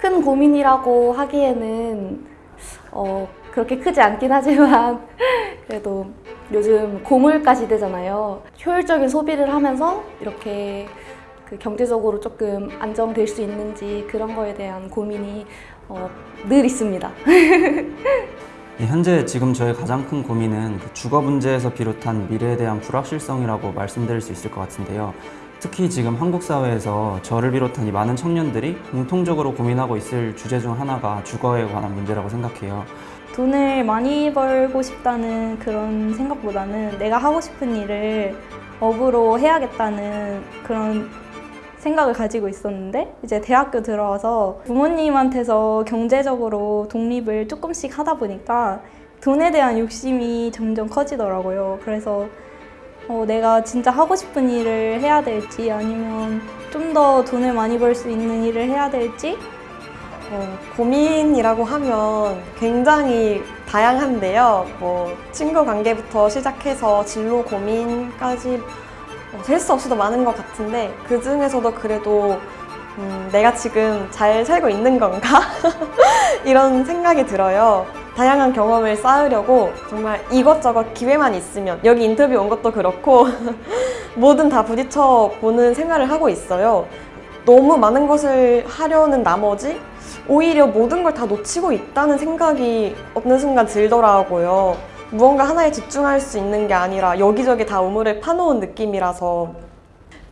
큰 고민이라고 하기에는 어, 그렇게 크지 않긴 하지만 그래도 요즘 고물가 시대잖아요. 효율적인 소비를 하면서 이렇게 그 경제적으로 조금 안정될 수 있는지 그런 거에 대한 고민이 어, 늘 있습니다. 예, 현재 지금 저의 가장 큰 고민은 그 주거 문제에서 비롯한 미래에 대한 불확실성이라고 말씀드릴 수 있을 것 같은데요. 특히 지금 한국 사회에서 저를 비롯한 이 많은 청년들이 공통적으로 고민하고 있을 주제 중 하나가 주거에 관한 문제라고 생각해요. 돈을 많이 벌고 싶다는 그런 생각보다는 내가 하고 싶은 일을 업으로 해야겠다는 그런 생각을 가지고 있었는데 이제 대학교 들어와서 부모님한테서 경제적으로 독립을 조금씩 하다 보니까 돈에 대한 욕심이 점점 커지더라고요. 그래서 어, 내가 진짜 하고 싶은 일을 해야 될지 아니면 좀 더 돈을 많이 벌 수 있는 일을 해야 될지 어, 고민이라고 하면 굉장히 다양한데요. 뭐 친구 관계부터 시작해서 진로 고민까지 어, 셀수 없이도 많은 것 같은데 그 중에서도 그래도 음, 내가 지금 잘 살고 있는 건가? 이런 생각이 들어요. 다양한 경험을 쌓으려고 정말 이것저것 기회만 있으면 여기 인터뷰 온 것도 그렇고 뭐든 다 부딪혀 보는 생활을 하고 있어요. 너무 많은 것을 하려는 나머지 오히려 모든 걸 다 놓치고 있다는 생각이 어느 순간 들더라고요. 무언가 하나에 집중할 수 있는 게 아니라 여기저기 다 우물을 파놓은 느낌이라서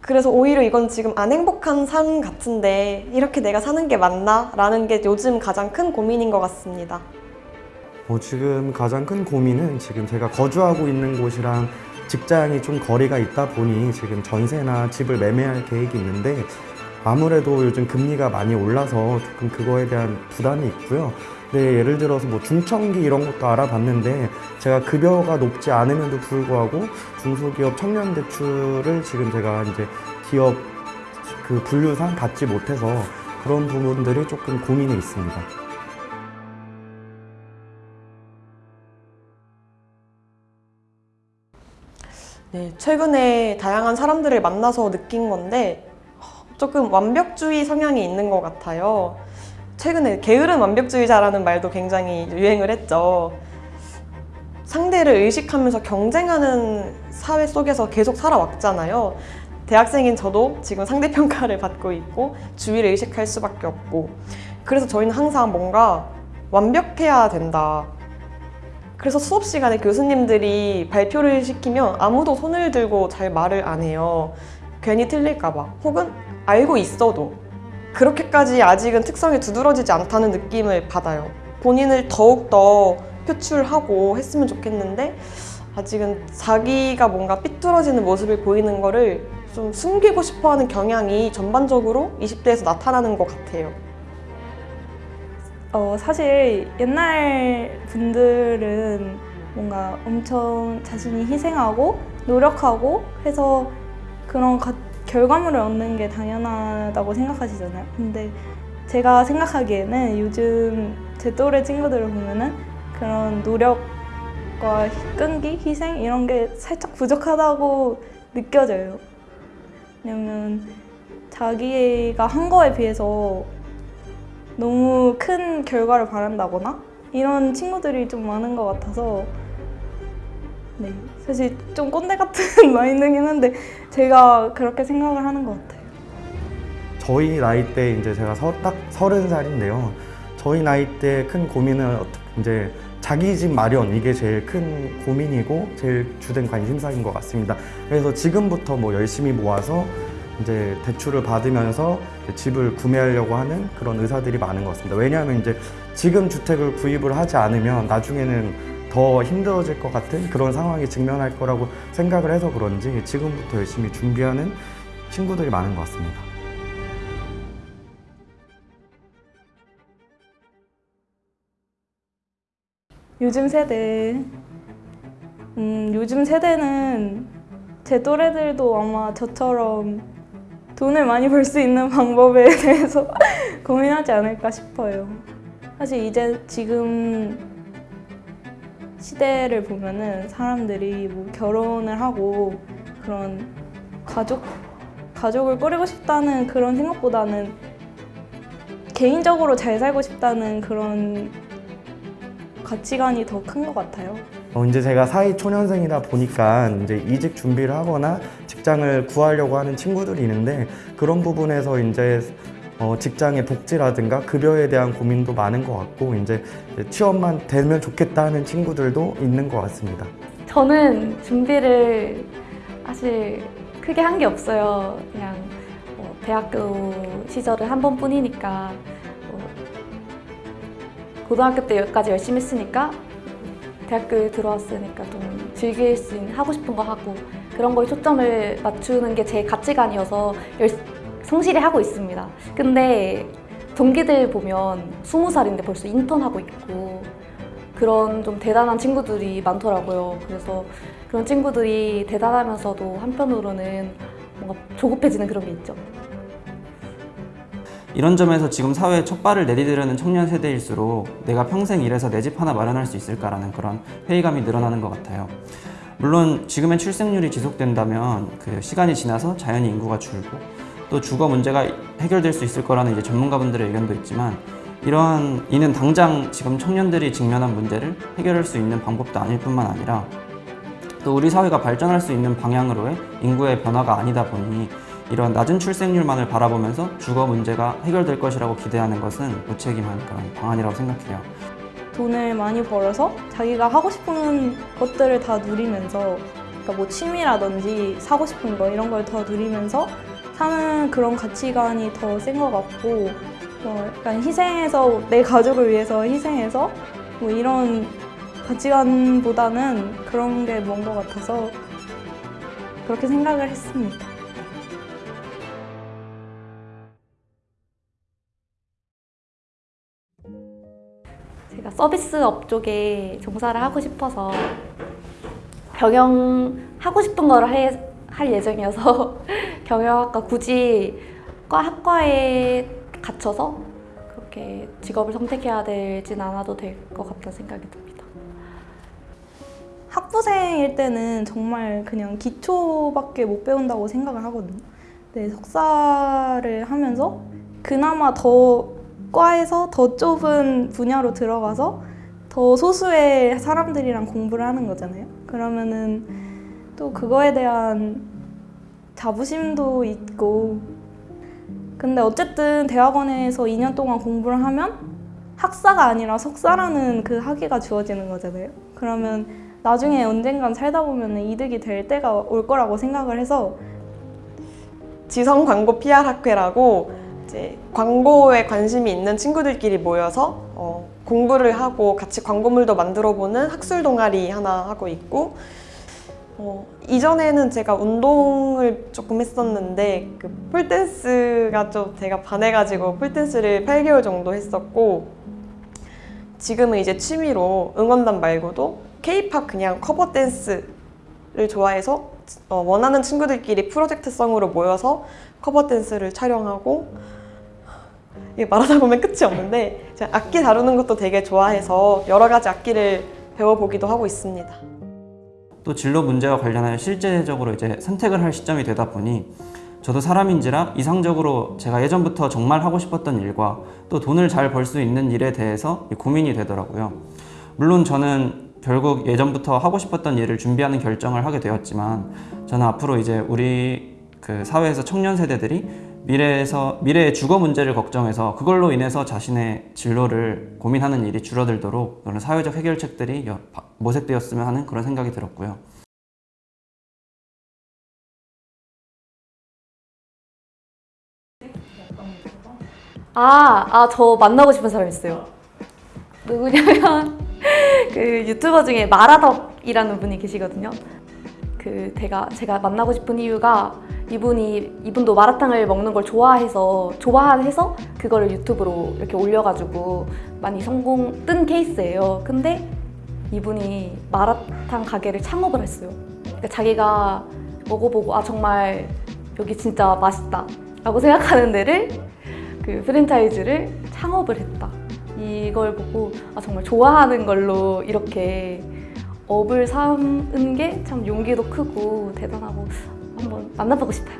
그래서 오히려 이건 지금 안 행복한 삶 같은데 이렇게 내가 사는 게 맞나? 라는 게 요즘 가장 큰 고민인 것 같습니다. 어, 지금 가장 큰 고민은 지금 제가 거주하고 있는 곳이랑 직장이 좀 거리가 있다 보니 지금 전세나 집을 매매할 계획이 있는데 아무래도 요즘 금리가 많이 올라서 조금 그거에 대한 부담이 있고요. 네, 예를 들어서 뭐 중청기 이런 것도 알아봤는데 제가 급여가 높지 않음에도 불구하고 중소기업 청년 대출을 지금 제가 이제 기업 그 분류상 받지 못해서 그런 부분들이 조금 고민이 있습니다. 네, 최근에 다양한 사람들을 만나서 느낀 건데 조금 완벽주의 성향이 있는 것 같아요. 최근에 게으른 완벽주의자라는 말도 굉장히 유행을 했죠. 상대를 의식하면서 경쟁하는 사회 속에서 계속 살아왔잖아요. 대학생인 저도 지금 상대평가를 받고 있고 주위를 의식할 수밖에 없고 그래서 저희는 항상 뭔가 완벽해야 된다. 그래서 수업 시간에 교수님들이 발표를 시키면 아무도 손을 들고 잘 말을 안 해요. 괜히 틀릴까봐. 혹은 알고 있어도 그렇게까지 아직은 특성이 두드러지지 않다는 느낌을 받아요. 본인을 더욱더 표출하고 했으면 좋겠는데 아직은 자기가 뭔가 삐뚤어지는 모습을 보이는 거를 좀 숨기고 싶어 하는 경향이 전반적으로 20대에서 나타나는 것 같아요. 어, 사실 옛날 분들은 뭔가 엄청 자신이 희생하고 노력하고 해서 그런 가, 결과물을 얻는 게 당연하다고 생각하시잖아요. 근데 제가 생각하기에는 요즘 제 또래 친구들을 보면은 그런 노력과 끈기, 희생 이런 게 살짝 부족하다고 느껴져요. 왜냐면 자기가 한 거에 비해서 너무 큰 결과를 바란다거나 이런 친구들이 좀 많은 것 같아서 네 사실 좀 꼰대 같은 마인드긴 한데 제가 그렇게 생각을 하는 것 같아요. 저희 나이 때 이제 제가 서, 딱 서른 살인데요. 저희 나이 때 큰 고민은 어떻게 이제 자기 집 마련 이게 제일 큰 고민이고 제일 주된 관심사인 것 같습니다. 그래서 지금부터 뭐 열심히 모아서 이제 대출을 받으면서 집을 구매하려고 하는 그런 의사들이 많은 것 같습니다. 왜냐하면 이제 지금 주택을 구입을 하지 않으면 나중에는 더 힘들어질 것 같은 그런 상황에 직면할 거라고 생각을 해서 그런지 지금부터 열심히 준비하는 친구들이 많은 것 같습니다. 요즘 세대 음, 요즘 세대는 제 또래들도 아마 저처럼 돈을 많이 벌 수 있는 방법에 대해서 고민하지 않을까 싶어요. 사실 이제 지금 시대를 보면은 사람들이 뭐 결혼을 하고 그런 가족 가족을 꾸리고 싶다는 그런 생각보다는 개인적으로 잘 살고 싶다는 그런 가치관이 더 큰 것 같아요. 어, 이제 제가 사회 초년생이다 보니까 이제 이직 준비를 하거나 직장을 구하려고 하는 친구들이 있는데 그런 부분에서 이제 어, 직장의 복지라든가 급여에 대한 고민도 많은 것 같고 이제 취업만 되면 좋겠다 하는 친구들도 있는 것 같습니다. 저는 준비를 사실 크게 한 게 없어요. 그냥 뭐 대학교 시절을 한 번뿐이니까 뭐 고등학교 때까지 열심히 했으니까 대학교에 들어왔으니까 좀 즐길 수 있는 하고 싶은 거 하고 그런 거에 초점을 맞추는 게 제 가치관이어서 열, 성실히 하고 있습니다. 근데 동기들 보면 스무 살인데 벌써 인턴하고 있고 그런 좀 대단한 친구들이 많더라고요. 그래서 그런 친구들이 대단하면서도 한편으로는 뭔가 조급해지는 그런 게 있죠. 이런 점에서 지금 사회에 첫 발을 내디디려는 청년 세대일수록 내가 평생 일해서 내 집 하나 마련할 수 있을까라는 그런 회의감이 늘어나는 것 같아요. 물론 지금의 출생률이 지속된다면 그 시간이 지나서 자연히 인구가 줄고 또 주거 문제가 해결될 수 있을 거라는 이제 전문가분들의 의견도 있지만 이러한 이는 당장 지금 청년들이 직면한 문제를 해결할 수 있는 방법도 아닐 뿐만 아니라 또 우리 사회가 발전할 수 있는 방향으로의 인구의 변화가 아니다 보니 이런 낮은 출생률만을 바라보면서 주거 문제가 해결될 것이라고 기대하는 것은 무책임한 그런 방안이라고 생각해요. 돈을 많이 벌어서 자기가 하고 싶은 것들을 다 누리면서 그러니까 뭐 취미라든지 사고 싶은 거 이런 걸 더 누리면서 사는 그런 가치관이 더 센 것 같고 어, 약간 희생해서 내 가족을 위해서 희생해서 뭐 이런 가치관보다는 그런 게먼것 같아서 그렇게 생각을 했습니다. 서비스업 쪽에 종사를 하고 싶어서 경영하고 싶은 거를 해- 할 예정이어서 경영학과 굳이 과 학과에 갇혀서 그렇게 직업을 선택해야 되진 않아도 될 것 같다는 생각이 듭니다. 학부생일 때는 정말 그냥 기초밖에 못 배운다고 생각을 하거든요. 근데 석사를 하면서 그나마 더 과에서 더 좁은 분야로 들어가서 더 소수의 사람들이랑 공부를 하는 거잖아요. 그러면은 또 그거에 대한 자부심도 있고 근데 어쨌든 대학원에서 2년 동안 공부를 하면 학사가 아니라 석사라는 그 학위가 주어지는 거잖아요. 그러면 나중에 언젠간 살다 보면 이득이 될 때가 올 거라고 생각을 해서 지성 광고 PR 학회라고 이제 광고에 관심이 있는 친구들끼리 모여서 어, 공부를 하고 같이 광고물도 만들어보는 학술 동아리 하나 하고 있고 어, 이전에는 제가 운동을 조금 했었는데 그 폴댄스가 좀 제가 반해가지고 폴댄스를 8개월 정도 했었고 지금은 이제 취미로 응원단 말고도 K-pop 그냥 커버 댄스를 좋아해서 어, 원하는 친구들끼리 프로젝트성으로 모여서 커버 댄스를 촬영하고 이게 말하다 보면 끝이 없는데 제가 악기 다루는 것도 되게 좋아해서 여러 가지 악기를 배워보기도 하고 있습니다. 또 진로 문제와 관련하여 실제적으로 이제 선택을 할 시점이 되다 보니 저도 사람인지라 이상적으로 제가 예전부터 정말 하고 싶었던 일과 또 돈을 잘 벌 수 있는 일에 대해서 고민이 되더라고요. 물론 저는 결국 예전부터 하고 싶었던 일을 준비하는 결정을 하게 되었지만 저는 앞으로 이제 우리 그 사회에서 청년 세대들이 미래에서 미래의 주거 문제를 걱정해서 그걸로 인해서 자신의 진로를 고민하는 일이 줄어들도록 그런 사회적 해결책들이 모색되었으면 하는 그런 생각이 들었고요. 아, 아, 저 만나고 싶은 사람 있어요. 누구냐면 그 유튜버 중에 마라덕이라는 분이 계시거든요. 그 제가 제가 만나고 싶은 이유가 이분이 이분도 마라탕을 먹는 걸 좋아해서 좋아해서 그거를 유튜브로 이렇게 올려가지고 많이 성공 뜬 케이스예요. 근데 이분이 마라탕 가게를 창업을 했어요. 그러니까 자기가 먹어보고 아 정말 여기 진짜 맛있다 라고 생각하는 데를 그 프랜차이즈를 창업을 했다. 이걸 보고 아 정말 좋아하는 걸로 이렇게 업을 삼은 게 참 용기도 크고 대단하고 한번 만나보고 싶어요.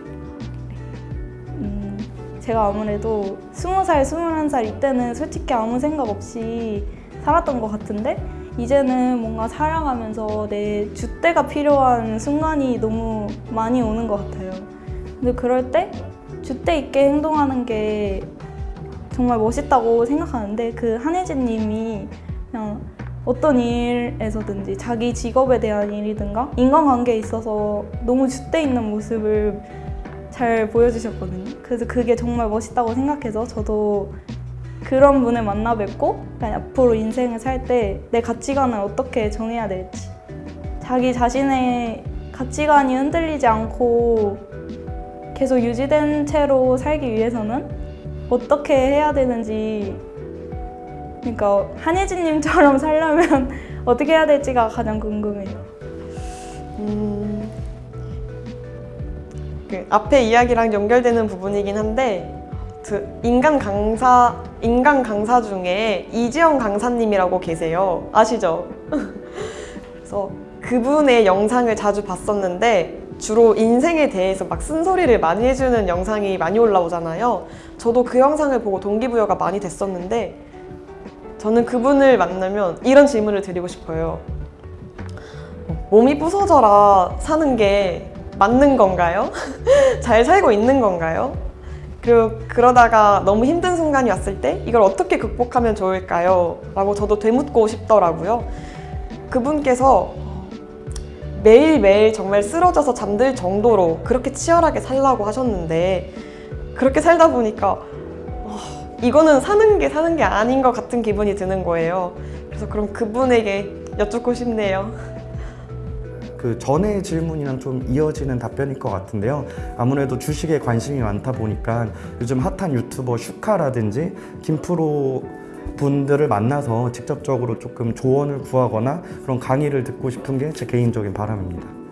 음, 제가 아무래도 스무 살, 스물한 살 이때는 솔직히 아무 생각 없이 살았던 것 같은데 이제는 뭔가 살아가면서 내 줏대가 필요한 순간이 너무 많이 오는 것 같아요. 근데 그럴 때 줏대 있게 행동하는 게 정말 멋있다고 생각하는데 그 한혜진 님이 그냥 어떤 일에서든지 자기 직업에 대한 일이든가 인간관계에 있어서 너무 줏대 있는 모습을 잘 보여주셨거든요. 그래서 그게 정말 멋있다고 생각해서 저도 그런 분을 만나 뵙고 앞으로 인생을 살 때 내 가치관을 어떻게 정해야 될지 자기 자신의 가치관이 흔들리지 않고 계속 유지된 채로 살기 위해서는 어떻게 해야 되는지 그러니까 한혜진님처럼 살려면 어떻게 해야 될지가 가장 궁금해요. 음, 그 앞에 이야기랑 연결되는 부분이긴 한데 그 인간 강사 인간 강사 중에 이지영 강사님이라고 계세요. 아시죠? 그래서 그분의 영상을 자주 봤었는데 주로 인생에 대해서 막 쓴소리를 많이 해주는 영상이 많이 올라오잖아요. 저도 그 영상을 보고 동기부여가 많이 됐었는데 저는 그분을 만나면 이런 질문을 드리고 싶어요. 몸이 부서져라 사는 게 맞는 건가요? 잘 살고 있는 건가요? 그리고 그러다가 너무 힘든 순간이 왔을 때 이걸 어떻게 극복하면 좋을까요? 라고 저도 되묻고 싶더라고요. 그분께서 매일매일 정말 쓰러져서 잠들 정도로 그렇게 치열하게 살라고 하셨는데 그렇게 살다 보니까 어, 이거는 사는 게 사는 게 아닌 것 같은 기분이 드는 거예요. 그래서 그럼 그분에게 여쭙고 싶네요. 그 전의 질문이랑 좀 이어지는 답변일 것 같은데요. 아무래도 주식에 관심이 많다 보니까 요즘 핫한 유튜버 슈카라든지 김프로 분들을 만나서 직접적으로 조금 조언을 구하거나 그런 강의를 듣고 싶은 게 제 개인적인 바람입니다.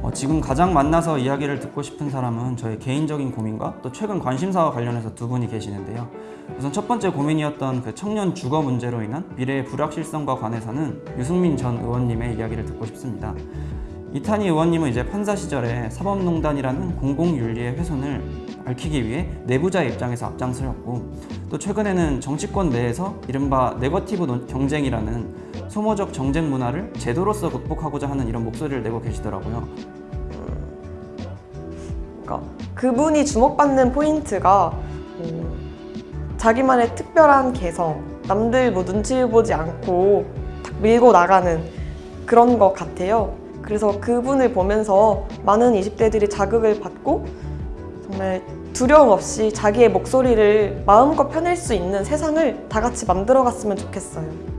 어, 지금 가장 만나서 이야기를 듣고 싶은 사람은 저의 개인적인 고민과 또 최근 관심사와 관련해서 두 분이 계시는데요. 우선 첫 번째 고민이었던 그 청년 주거 문제로 인한 미래의 불확실성과 관해서는 유승민 전 의원님의 이야기를 듣고 싶습니다. 이탄희 의원님은 이제 판사 시절에 사법농단이라는 공공윤리의 훼손을 밝히기 위해 내부자의 입장에서 앞장서였고 또 최근에는 정치권 내에서 이른바 네거티브 논- 경쟁이라는 소모적 정쟁 문화를 제도로서 극복하고자 하는 이런 목소리를 내고 계시더라고요. 그러니까 그분이 주목받는 포인트가 음, 자기만의 특별한 개성, 남들 뭐 눈치 보지 않고 딱 밀고 나가는 그런 것 같아요. 그래서 그분을 보면서 많은 20대들이 자극을 받고 정말 두려움 없이 자기의 목소리를 마음껏 펴낼 수 있는 세상을 다 같이 만들어 갔으면 좋겠어요.